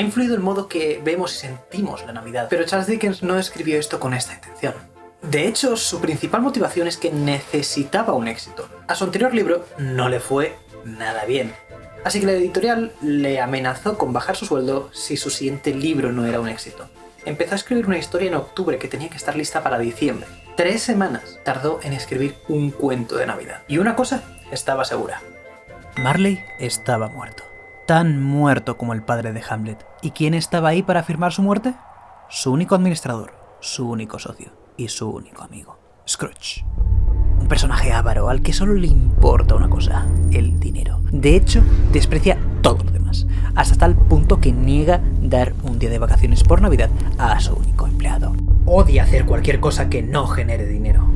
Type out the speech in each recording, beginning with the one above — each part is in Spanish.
ha influido el modo que vemos y sentimos la Navidad. Pero Charles Dickens no escribió esto con esta intención. De hecho, su principal motivación es que necesitaba un éxito. A su anterior libro no le fue nada bien. Así que la editorial le amenazó con bajar su sueldo si su siguiente libro no era un éxito. Empezó a escribir una historia en octubre que tenía que estar lista para diciembre. Tres semanas tardó en escribir un cuento de Navidad. Y una cosa estaba segura. Marley estaba muerto. Tan muerto como el padre de Hamlet. ¿Y quién estaba ahí para firmar su muerte? Su único administrador, su único socio y su único amigo, Scrooge. Un personaje avaro al que solo le importa una cosa, el dinero. De hecho, desprecia todo lo demás, hasta tal punto que niega dar un día de vacaciones por Navidad a su único empleado. Odia hacer cualquier cosa que no genere dinero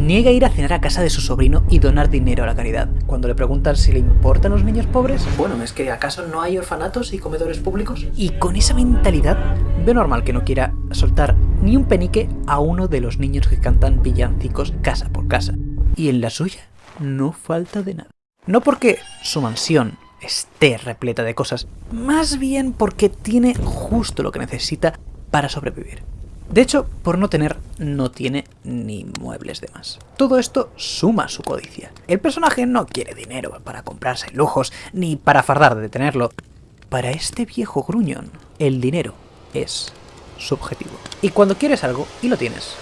niega ir a cenar a casa de su sobrino y donar dinero a la caridad. Cuando le preguntan si le importan los niños pobres... Bueno, es que ¿acaso no hay orfanatos y comedores públicos? Y con esa mentalidad, ve normal que no quiera soltar ni un penique a uno de los niños que cantan villancicos casa por casa. Y en la suya no falta de nada. No porque su mansión esté repleta de cosas, más bien porque tiene justo lo que necesita para sobrevivir. De hecho, por no tener, no tiene ni muebles de más. Todo esto suma su codicia. El personaje no quiere dinero para comprarse lujos, ni para fardar de tenerlo. Para este viejo gruñón, el dinero es subjetivo. Y cuando quieres algo y lo tienes,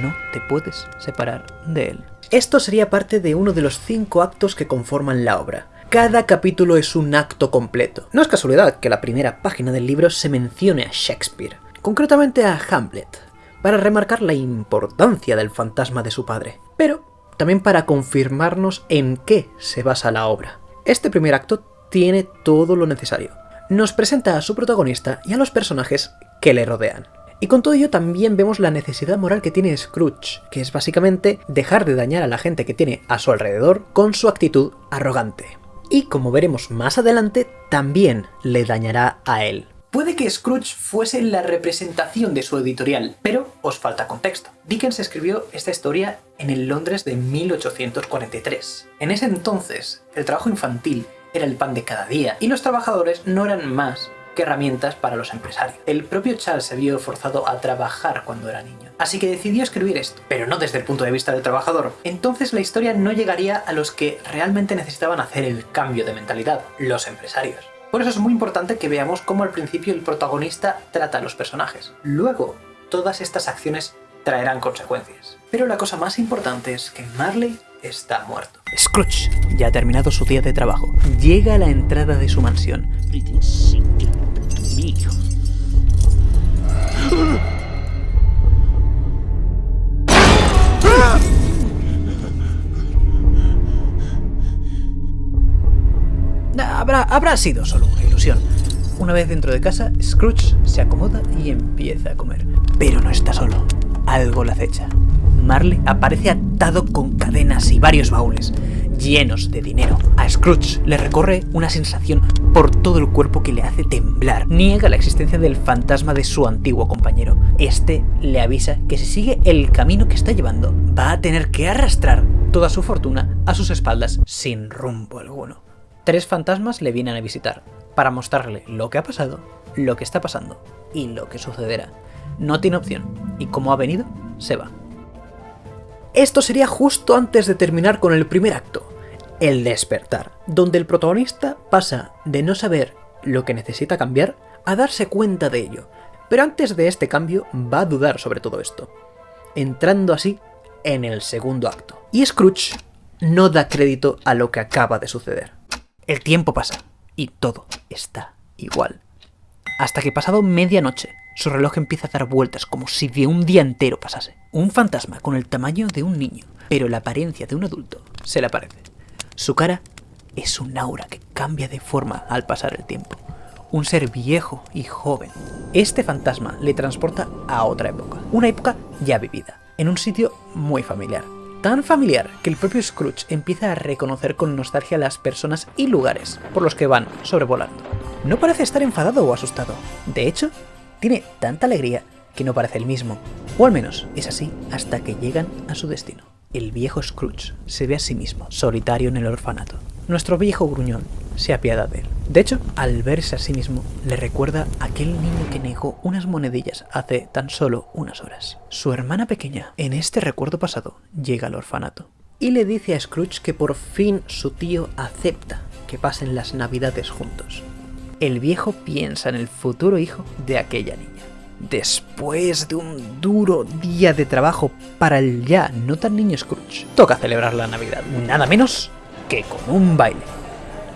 no te puedes separar de él. Esto sería parte de uno de los cinco actos que conforman la obra. Cada capítulo es un acto completo. No es casualidad que la primera página del libro se mencione a Shakespeare concretamente a Hamlet, para remarcar la importancia del fantasma de su padre, pero también para confirmarnos en qué se basa la obra. Este primer acto tiene todo lo necesario. Nos presenta a su protagonista y a los personajes que le rodean. Y con todo ello también vemos la necesidad moral que tiene Scrooge, que es básicamente dejar de dañar a la gente que tiene a su alrededor con su actitud arrogante. Y como veremos más adelante, también le dañará a él. Puede que Scrooge fuese la representación de su editorial, pero os falta contexto. Dickens escribió esta historia en el Londres de 1843. En ese entonces, el trabajo infantil era el pan de cada día, y los trabajadores no eran más que herramientas para los empresarios. El propio Charles se vio forzado a trabajar cuando era niño. Así que decidió escribir esto, pero no desde el punto de vista del trabajador. Entonces la historia no llegaría a los que realmente necesitaban hacer el cambio de mentalidad, los empresarios. Por eso es muy importante que veamos cómo al principio el protagonista trata a los personajes. Luego, todas estas acciones traerán consecuencias. Pero la cosa más importante es que Marley está muerto. Scrooge ya ha terminado su día de trabajo. Llega a la entrada de su mansión. Habrá, sido solo una ilusión. Una vez dentro de casa, Scrooge se acomoda y empieza a comer. Pero no está solo. Algo le acecha. Marley aparece atado con cadenas y varios baúles, llenos de dinero. A Scrooge le recorre una sensación por todo el cuerpo que le hace temblar. Niega la existencia del fantasma de su antiguo compañero. Este le avisa que si sigue el camino que está llevando, va a tener que arrastrar toda su fortuna a sus espaldas sin rumbo alguno tres fantasmas le vienen a visitar para mostrarle lo que ha pasado, lo que está pasando y lo que sucederá. No tiene opción, y como ha venido, se va. Esto sería justo antes de terminar con el primer acto, el despertar, donde el protagonista pasa de no saber lo que necesita cambiar a darse cuenta de ello. Pero antes de este cambio va a dudar sobre todo esto, entrando así en el segundo acto. Y Scrooge no da crédito a lo que acaba de suceder. El tiempo pasa y todo está igual. Hasta que pasado medianoche, su reloj empieza a dar vueltas como si de un día entero pasase. Un fantasma con el tamaño de un niño, pero la apariencia de un adulto se le aparece. Su cara es un aura que cambia de forma al pasar el tiempo. Un ser viejo y joven. Este fantasma le transporta a otra época, una época ya vivida, en un sitio muy familiar, tan familiar que el propio Scrooge empieza a reconocer con nostalgia las personas y lugares por los que van sobrevolando. No parece estar enfadado o asustado, de hecho, tiene tanta alegría que no parece el mismo, o al menos es así hasta que llegan a su destino. El viejo Scrooge se ve a sí mismo, solitario en el orfanato. Nuestro viejo gruñón se apiada de él. De hecho, al verse a sí mismo, le recuerda a aquel niño que negó unas monedillas hace tan solo unas horas. Su hermana pequeña, en este recuerdo pasado, llega al orfanato y le dice a Scrooge que por fin su tío acepta que pasen las navidades juntos. El viejo piensa en el futuro hijo de aquella niña. Después de un duro día de trabajo para el ya no tan niño Scrooge, toca celebrar la Navidad, nada menos que con un baile.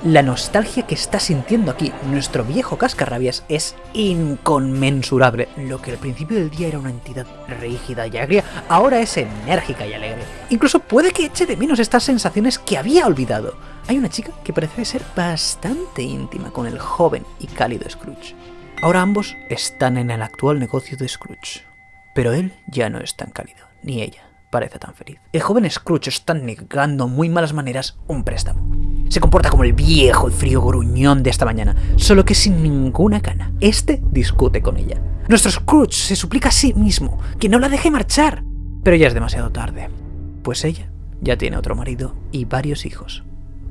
La nostalgia que está sintiendo aquí nuestro viejo cascarrabias es inconmensurable. Lo que al principio del día era una entidad rígida y agria, ahora es enérgica y alegre. Incluso puede que eche de menos estas sensaciones que había olvidado. Hay una chica que parece ser bastante íntima con el joven y cálido Scrooge. Ahora ambos están en el actual negocio de Scrooge. Pero él ya no es tan cálido, ni ella parece tan feliz. El joven Scrooge está negando muy malas maneras un préstamo. Se comporta como el viejo y frío gruñón de esta mañana, solo que sin ninguna cana. Este discute con ella. Nuestro Scrooge se suplica a sí mismo que no la deje marchar. Pero ya es demasiado tarde, pues ella ya tiene otro marido y varios hijos.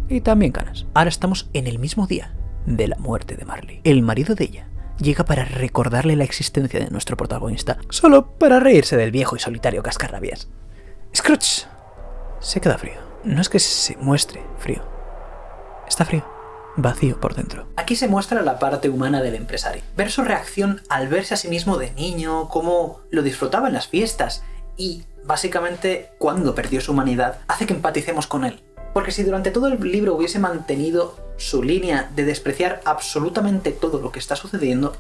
Y también canas. Ahora estamos en el mismo día de la muerte de Marley. El marido de ella llega para recordarle la existencia de nuestro protagonista, solo para reírse del viejo y solitario cascarrabias. Scrooge se queda frío. No es que se muestre frío. Está frío. Vacío por dentro. Aquí se muestra la parte humana del empresario. Ver su reacción al verse a sí mismo de niño, cómo lo disfrutaba en las fiestas y, básicamente, cuando perdió su humanidad, hace que empaticemos con él. Porque si durante todo el libro hubiese mantenido su línea de despreciar absolutamente todo lo que está sucediendo,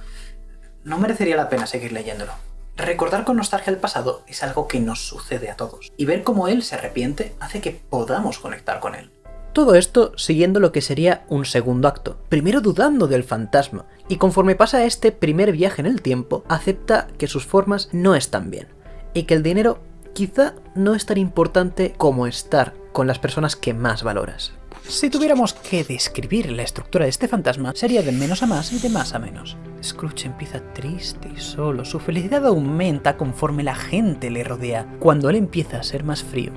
no merecería la pena seguir leyéndolo. Recordar con nostalgia el pasado es algo que nos sucede a todos, y ver cómo él se arrepiente hace que podamos conectar con él. Todo esto siguiendo lo que sería un segundo acto, primero dudando del fantasma, y conforme pasa este primer viaje en el tiempo, acepta que sus formas no están bien, y que el dinero quizá no es tan importante como estar con las personas que más valoras. Si tuviéramos que describir la estructura de este fantasma, sería de menos a más y de más a menos. Scrooge empieza triste y solo, su felicidad aumenta conforme la gente le rodea, cuando él empieza a ser más frío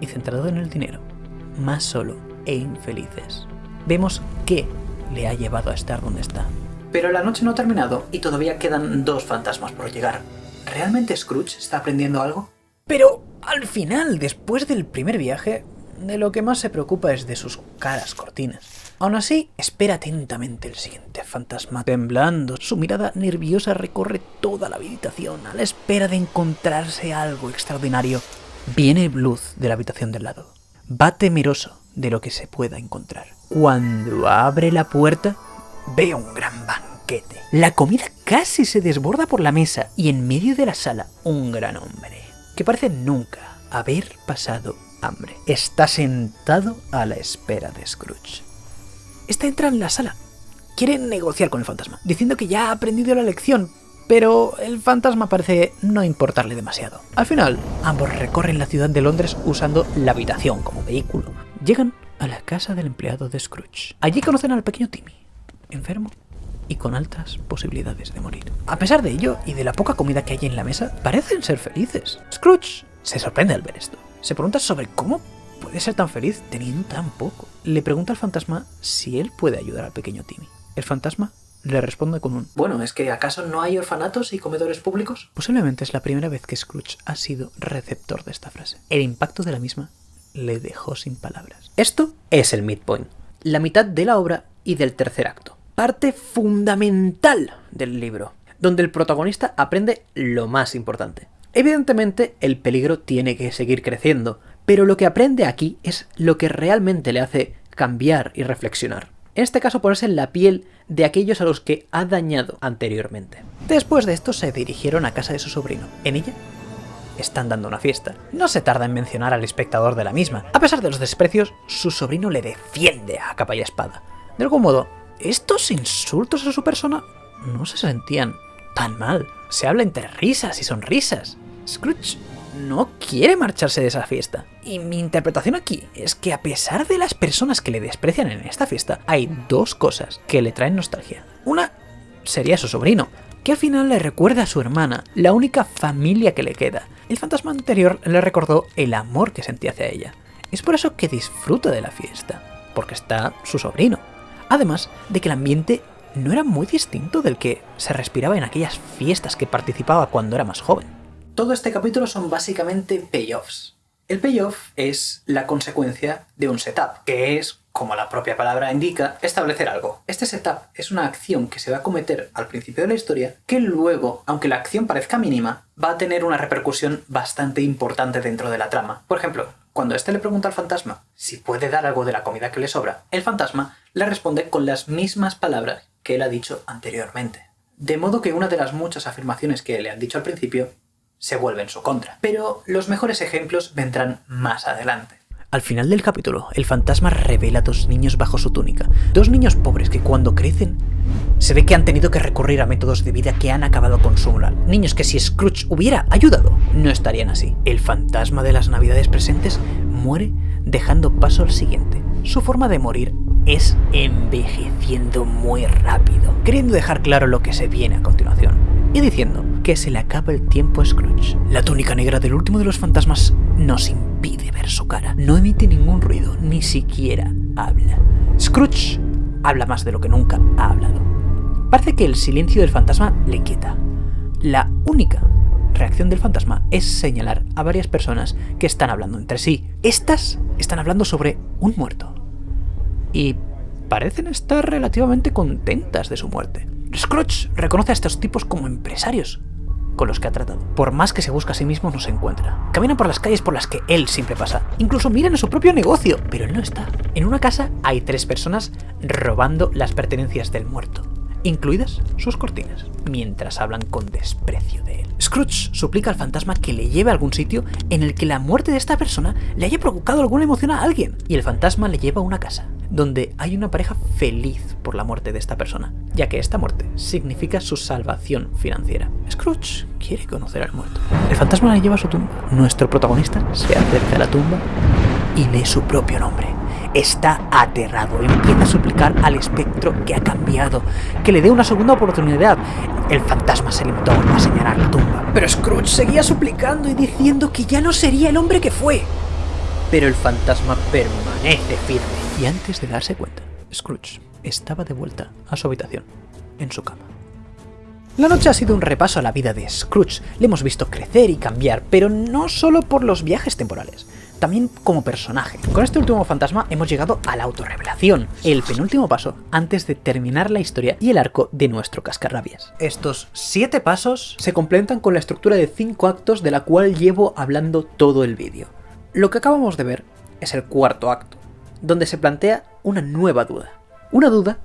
y centrado en el dinero, más solo e infelices. Vemos qué le ha llevado a estar donde está. Pero la noche no ha terminado y todavía quedan dos fantasmas por llegar. ¿Realmente Scrooge está aprendiendo algo? Pero al final, después del primer viaje, de lo que más se preocupa es de sus caras cortinas. Aún así, espera atentamente el siguiente fantasma. Temblando, su mirada nerviosa recorre toda la habitación a la espera de encontrarse algo extraordinario. Viene Bluth de la habitación del lado. Va temeroso de lo que se pueda encontrar. Cuando abre la puerta, ve un gran banquete. La comida casi se desborda por la mesa y en medio de la sala un gran hombre, que parece nunca haber pasado hambre. Está sentado a la espera de Scrooge. Esta entra en la sala. Quiere negociar con el fantasma, diciendo que ya ha aprendido la lección, pero el fantasma parece no importarle demasiado. Al final, ambos recorren la ciudad de Londres usando la habitación como vehículo. Llegan a la casa del empleado de Scrooge. Allí conocen al pequeño Timmy, enfermo y con altas posibilidades de morir. A pesar de ello y de la poca comida que hay en la mesa, parecen ser felices. Scrooge se sorprende al ver esto. Se pregunta sobre cómo puede ser tan feliz teniendo tan poco. Le pregunta al fantasma si él puede ayudar al pequeño Timmy. El fantasma le responde con un... Bueno, ¿es que acaso no hay orfanatos y comedores públicos? Posiblemente es la primera vez que Scrooge ha sido receptor de esta frase. El impacto de la misma le dejó sin palabras. Esto es el midpoint, la mitad de la obra y del tercer acto. Parte fundamental del libro, donde el protagonista aprende lo más importante. Evidentemente, el peligro tiene que seguir creciendo, pero lo que aprende aquí es lo que realmente le hace cambiar y reflexionar. En este caso ponerse en la piel de aquellos a los que ha dañado anteriormente. Después de esto se dirigieron a casa de su sobrino. En ella están dando una fiesta. No se tarda en mencionar al espectador de la misma. A pesar de los desprecios, su sobrino le defiende a capa y espada. De algún modo, estos insultos a su persona no se sentían tan mal. Se habla entre risas y sonrisas. Scrooge no quiere marcharse de esa fiesta. Y mi interpretación aquí es que a pesar de las personas que le desprecian en esta fiesta, hay dos cosas que le traen nostalgia. Una sería su sobrino, que al final le recuerda a su hermana, la única familia que le queda. El fantasma anterior le recordó el amor que sentía hacia ella. Es por eso que disfruta de la fiesta, porque está su sobrino. Además de que el ambiente no era muy distinto del que se respiraba en aquellas fiestas que participaba cuando era más joven. Todo este capítulo son básicamente payoffs. El payoff es la consecuencia de un setup, que es, como la propia palabra indica, establecer algo. Este setup es una acción que se va a cometer al principio de la historia, que luego, aunque la acción parezca mínima, va a tener una repercusión bastante importante dentro de la trama. Por ejemplo, cuando éste le pregunta al fantasma si puede dar algo de la comida que le sobra, el fantasma le responde con las mismas palabras que él ha dicho anteriormente. De modo que una de las muchas afirmaciones que le han dicho al principio se vuelve en su contra. Pero los mejores ejemplos vendrán más adelante. Al final del capítulo, el fantasma revela dos niños bajo su túnica. Dos niños pobres que cuando crecen se ve que han tenido que recurrir a métodos de vida que han acabado con su moral. Niños que si Scrooge hubiera ayudado, no estarían así. El fantasma de las navidades presentes muere dejando paso al siguiente. Su forma de morir es envejeciendo muy rápido, queriendo dejar claro lo que se viene a continuación, y diciendo que se le acaba el tiempo a Scrooge. La túnica negra del último de los fantasmas nos impide ver su cara, no emite ningún ruido, ni siquiera habla. Scrooge habla más de lo que nunca ha hablado. Parece que el silencio del fantasma le quieta. La única reacción del fantasma es señalar a varias personas que están hablando entre sí. Estas están hablando sobre un muerto. Y parecen estar relativamente contentas de su muerte. Scrooge reconoce a estos tipos como empresarios con los que ha tratado. Por más que se busca a sí mismo, no se encuentra. Camina por las calles por las que él siempre pasa. Incluso miran a su propio negocio, pero él no está. En una casa hay tres personas robando las pertenencias del muerto, incluidas sus cortinas, mientras hablan con desprecio de él. Scrooge suplica al fantasma que le lleve a algún sitio en el que la muerte de esta persona le haya provocado alguna emoción a alguien, y el fantasma le lleva a una casa, donde hay una pareja feliz por la muerte de esta persona, ya que esta muerte significa su salvación financiera. Scrooge quiere conocer al muerto. El fantasma le lleva a su tumba. Nuestro protagonista se acerca a la tumba y lee su propio nombre. Está aterrado, empieza a suplicar al espectro que ha cambiado, que le dé una segunda oportunidad. El fantasma se limitó a señalar la tumba. Pero Scrooge seguía suplicando y diciendo que ya no sería el hombre que fue. Pero el fantasma permanece firme. Y antes de darse cuenta, Scrooge estaba de vuelta a su habitación, en su cama. La noche ha sido un repaso a la vida de Scrooge. Le hemos visto crecer y cambiar, pero no solo por los viajes temporales, también como personaje. Con este último fantasma hemos llegado a la autorrevelación, el penúltimo paso antes de terminar la historia y el arco de nuestro cascarrabias. Estos siete pasos se complementan con la estructura de cinco actos de la cual llevo hablando todo el vídeo. Lo que acabamos de ver es el cuarto acto, donde se plantea una nueva duda. Una duda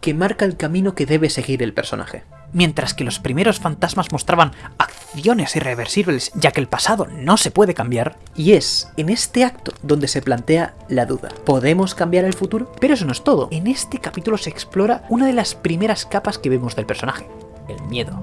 que marca el camino que debe seguir el personaje. Mientras que los primeros fantasmas mostraban acciones irreversibles ya que el pasado no se puede cambiar, y es en este acto donde se plantea la duda. ¿Podemos cambiar el futuro? Pero eso no es todo. En este capítulo se explora una de las primeras capas que vemos del personaje, el miedo.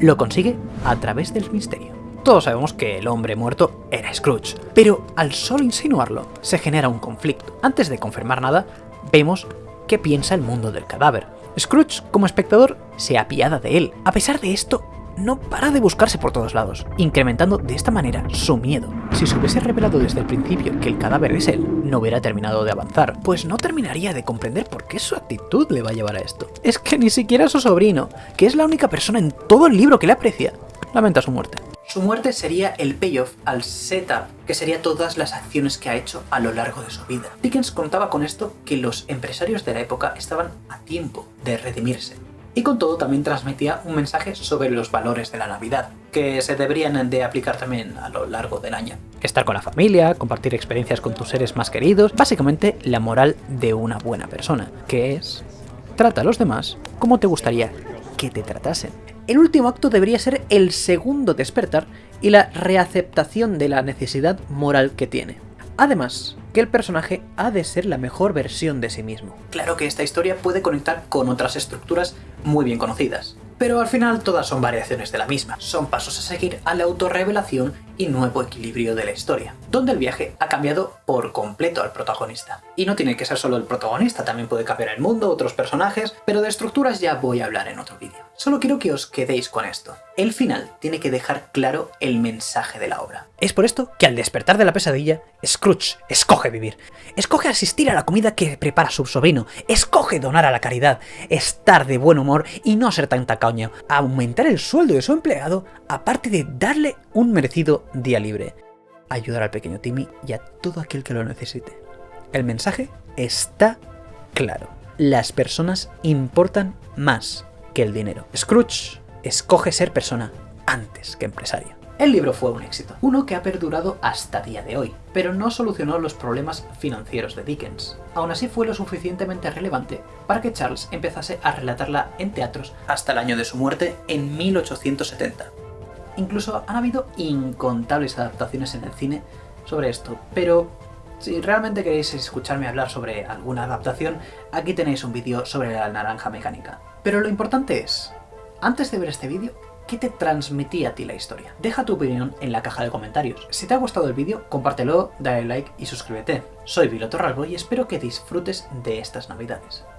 Lo consigue a través del misterio. Todos sabemos que el hombre muerto era Scrooge, pero al solo insinuarlo se genera un conflicto. Antes de confirmar nada, vemos qué piensa el mundo del cadáver. Scrooge, como espectador, se apiada de él. A pesar de esto, no para de buscarse por todos lados, incrementando de esta manera su miedo. Si se hubiese revelado desde el principio que el cadáver es él, no hubiera terminado de avanzar, pues no terminaría de comprender por qué su actitud le va a llevar a esto. Es que ni siquiera su sobrino, que es la única persona en todo el libro que le aprecia, lamenta su muerte. Su muerte sería el payoff al setup, que sería todas las acciones que ha hecho a lo largo de su vida. Dickens contaba con esto que los empresarios de la época estaban a tiempo de redimirse. Y con todo también transmitía un mensaje sobre los valores de la Navidad, que se deberían de aplicar también a lo largo del año. Estar con la familia, compartir experiencias con tus seres más queridos, básicamente la moral de una buena persona, que es trata a los demás como te gustaría que te tratasen. El último acto debería ser el segundo despertar y la reaceptación de la necesidad moral que tiene. Además, que el personaje ha de ser la mejor versión de sí mismo. Claro que esta historia puede conectar con otras estructuras muy bien conocidas, pero al final todas son variaciones de la misma, son pasos a seguir a la autorrevelación y nuevo equilibrio de la historia, donde el viaje ha cambiado por completo al protagonista. Y no tiene que ser solo el protagonista, también puede cambiar el mundo, otros personajes, pero de estructuras ya voy a hablar en otro vídeo. Solo quiero que os quedéis con esto. El final tiene que dejar claro el mensaje de la obra. Es por esto que al despertar de la pesadilla, Scrooge escoge vivir. Escoge asistir a la comida que prepara su sobrino. Escoge donar a la caridad, estar de buen humor y no ser tan tacaño. Aumentar el sueldo de su empleado, aparte de darle un merecido día libre. Ayudar al pequeño Timmy y a todo aquel que lo necesite. El mensaje está claro. Las personas importan más que el dinero. Scrooge escoge ser persona antes que empresario. El libro fue un éxito, uno que ha perdurado hasta día de hoy, pero no solucionó los problemas financieros de Dickens. Aún así fue lo suficientemente relevante para que Charles empezase a relatarla en teatros hasta el año de su muerte en 1870. Incluso han habido incontables adaptaciones en el cine sobre esto, pero si realmente queréis escucharme hablar sobre alguna adaptación, aquí tenéis un vídeo sobre la naranja mecánica. Pero lo importante es, antes de ver este vídeo, ¿qué te transmitía a ti la historia? Deja tu opinión en la caja de comentarios. Si te ha gustado el vídeo, compártelo, dale like y suscríbete. Soy Vilo Torralbo y espero que disfrutes de estas navidades.